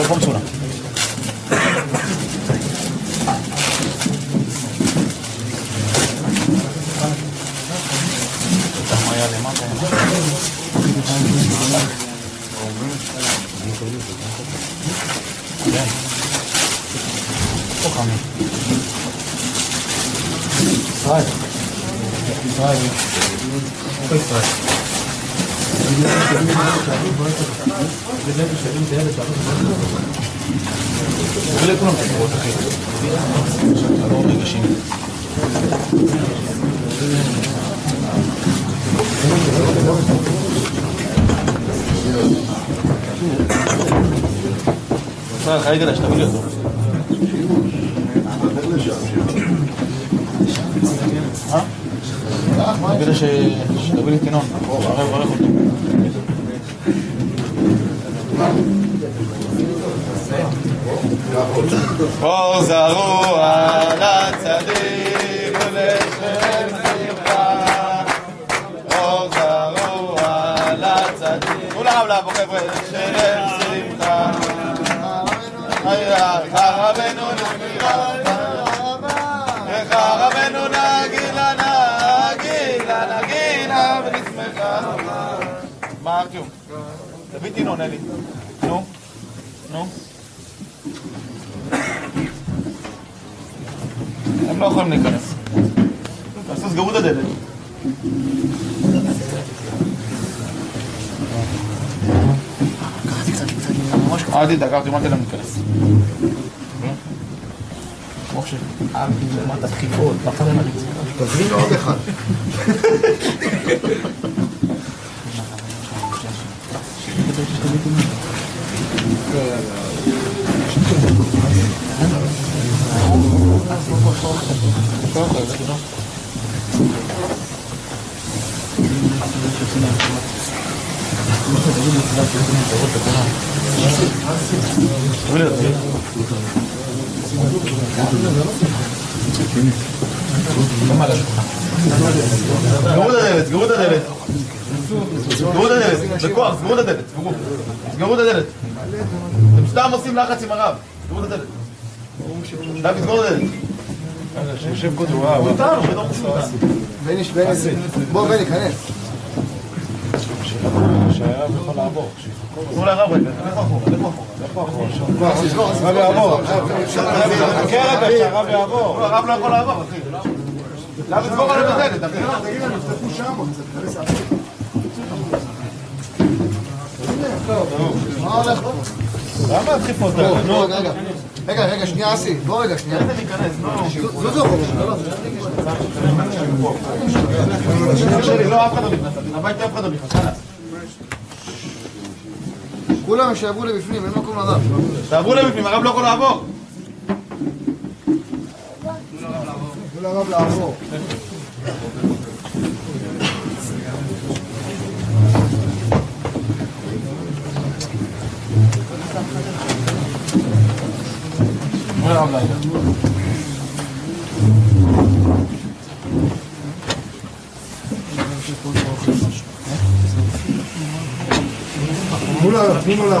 回放出来。Right. Right. Quick, right. אליי, שתביא לי אותו. אה? ש- שתביא לי את ינון. הרי מברך אותו. אור זרוע לצדיק ולשם שמחה. אור זרוע לצדיק. לרב לבוא חבר'ה לשם שמחה. איך רבנו נגילה איך רבנו נגילה נגילה נגילה ונשמחה. מה ארטיום? תביא תינון אלי נו נו לא יכולים להיכנס. תעשו, סגרו את הדלת. אל תדאג, אל תדאג, להם להיכנס. משה, למטה דחיפות, פחד למריץ. תביא לו עוד אחד. סגרו את הדלת, סגרו את הדלת. סגרו את הדלת, בכוח, סגרו את הדלת, סגרו. סגרו את הדלת. אתם סתם עושים לחץ עם הרב. סגרו את הדלת. דוד, סגור את הדלת. שיושב קודם, וואו. איתנו, בתור פשוט. בני, בני, בוא בני, כנס. תנו לרב רגע, לכו אחורה, לכו אחורה. הרב יעבור. חכה רגע, שהרב יעבור. הרב לא יכול לעבור, אחי. למה עליו את הדלת? תגיד להם, תפתחו שם עוד קצת, מה הולך פה? למה הדחיפות האלה? בוא, רגע. רגע, רגע, שנייה אסי, בוא רגע, שנייה. לא, לא אחד לא. כולם שיעברו לבפנים, אין מקום לדעת. תעברו לבפנים, הרב לא יכול לעבור. תנו לרב לעבור. travail. Oula, oula,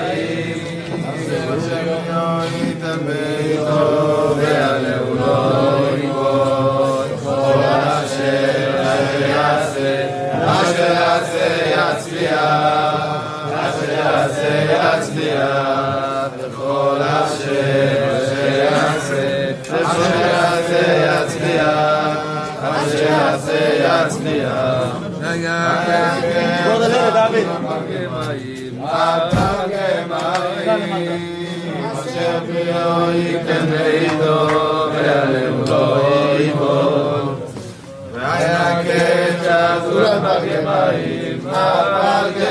Ja, ja, ja. Gott der David. Matage mai. Matage mai. Was ihr kennt do, wer dem doi bo. Ja, ja, ja. Gott der David. Matage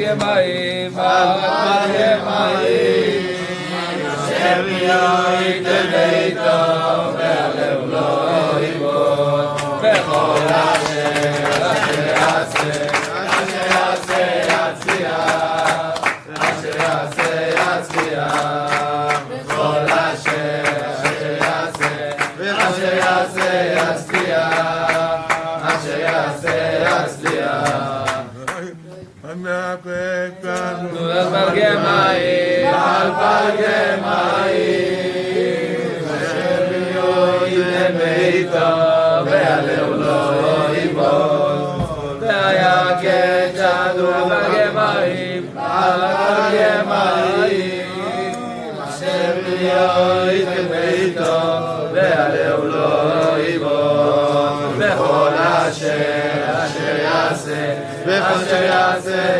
Magemaim, Magemaim, Magemaim, Magemaim, Gemai, Alpha Gemai, Hashem Yoy Lemeita, Ve'aleu Lo Yivon, Ve'aya Ketadu Gemai, Alpha Gemai, Hashem Yoy Lemeita, Ve'aleu Lo Yivon, Ve'chol Asher, Asher Yaseh, Ve'chol Asher Yaseh,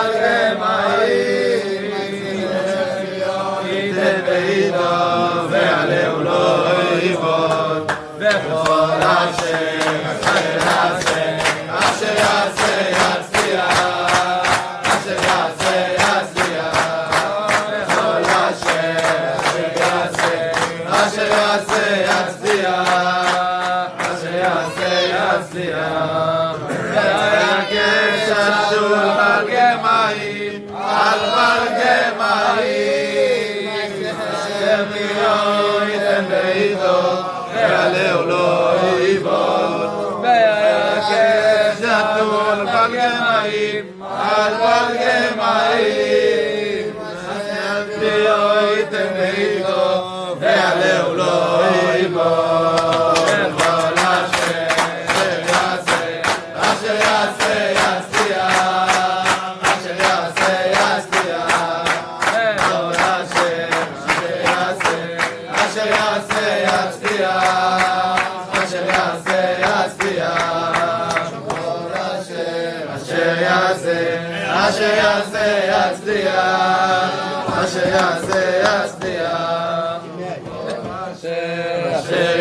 Alegre.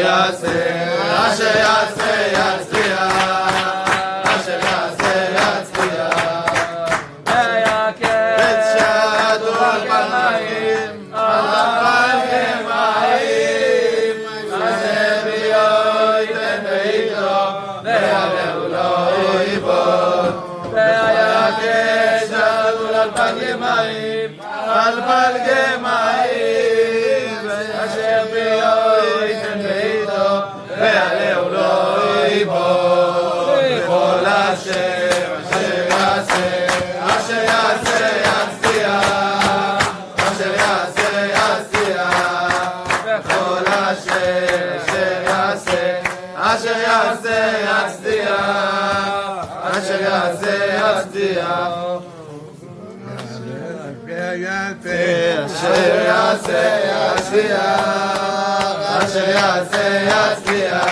יעשה, מה שיעשה. יעשה אשר יעשה יצליח, אשר יעשה יצליח,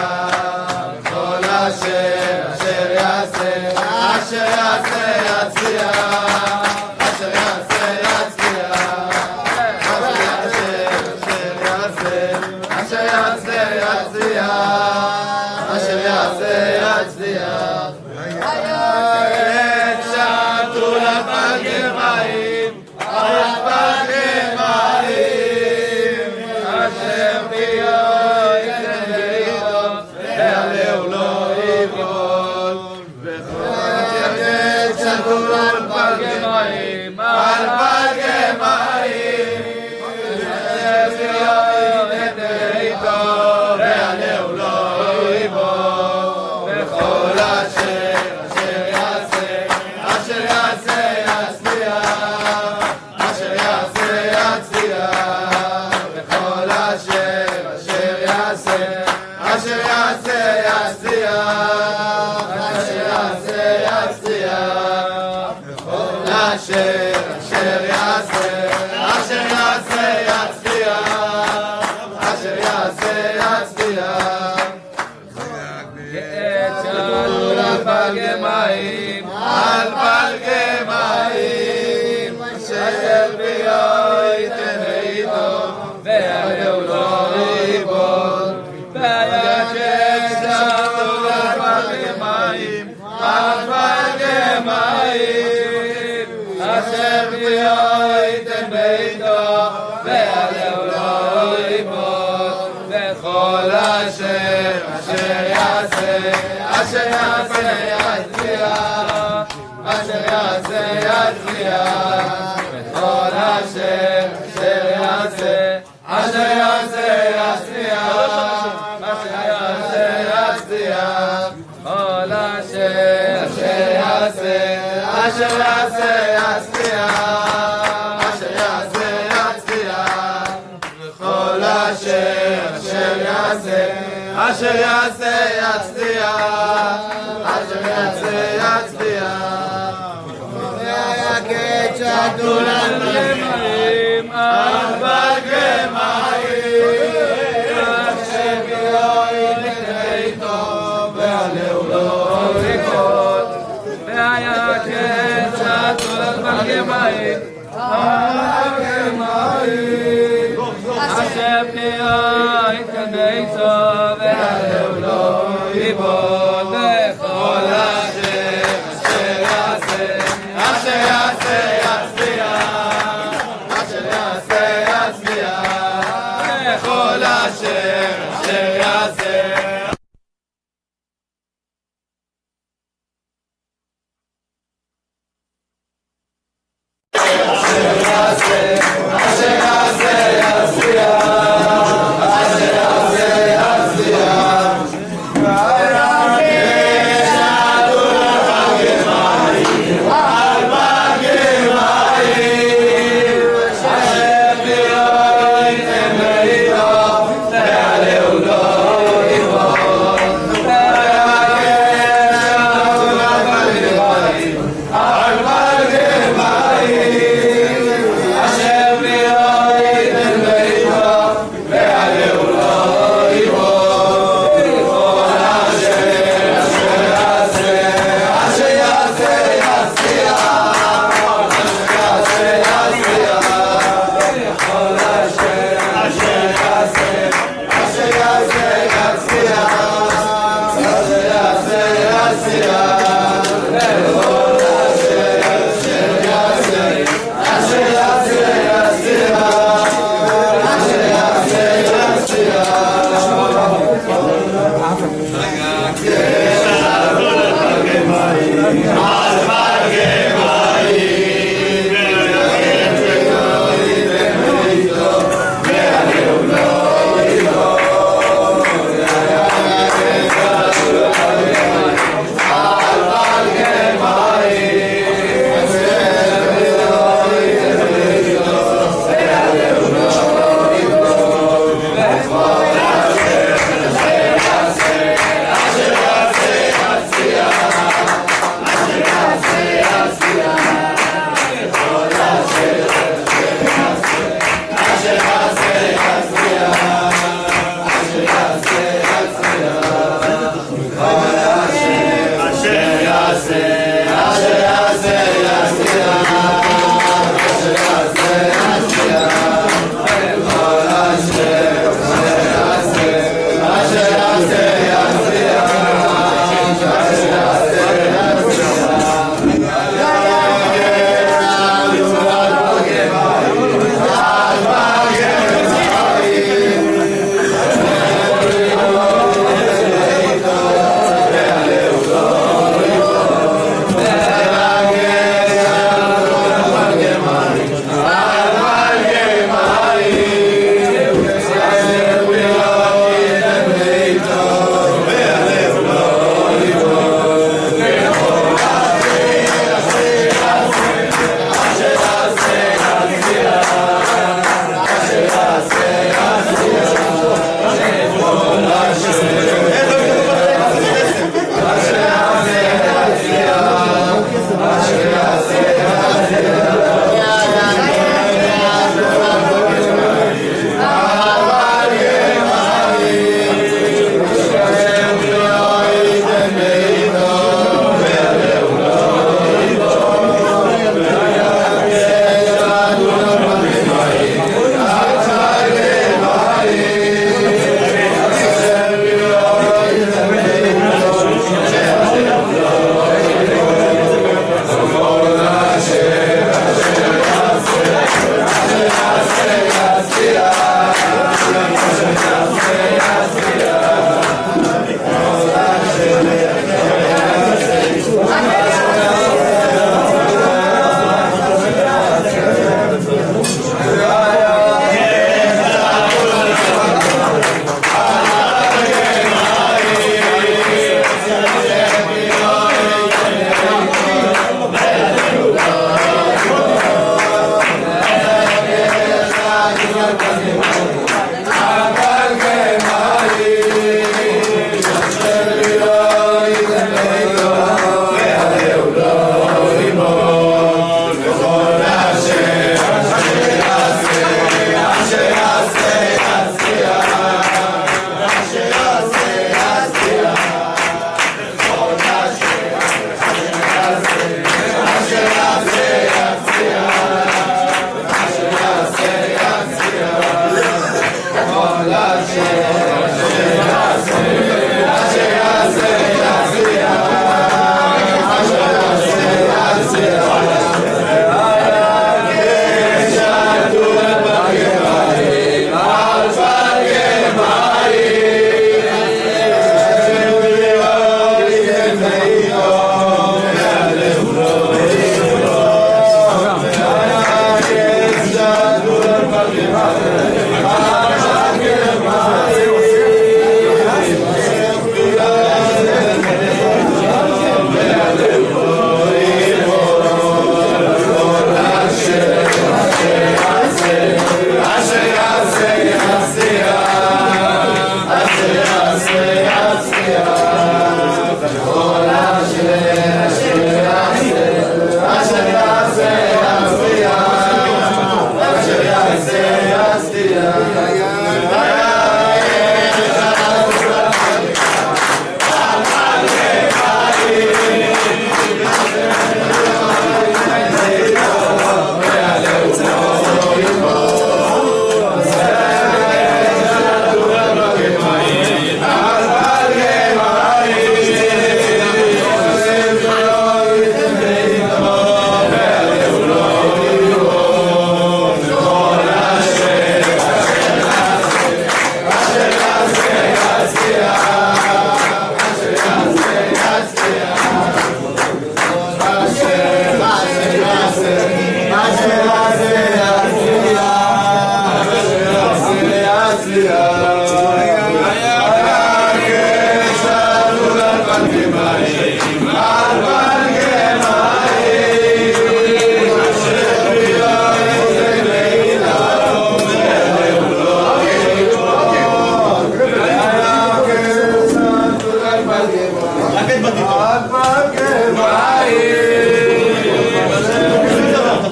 כל אשר אשר יעשה, אשר יעשה יעשה יצליח, אשר יעשה יצליח, וכל אשר אשר יעשה, אשר יעשה יצליח, אשר יעשה יצליח, כל אשר אשר יעשה, אשר יעשה יצליח. אשר יעשה, Obrigado, graças.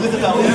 with the. Tá?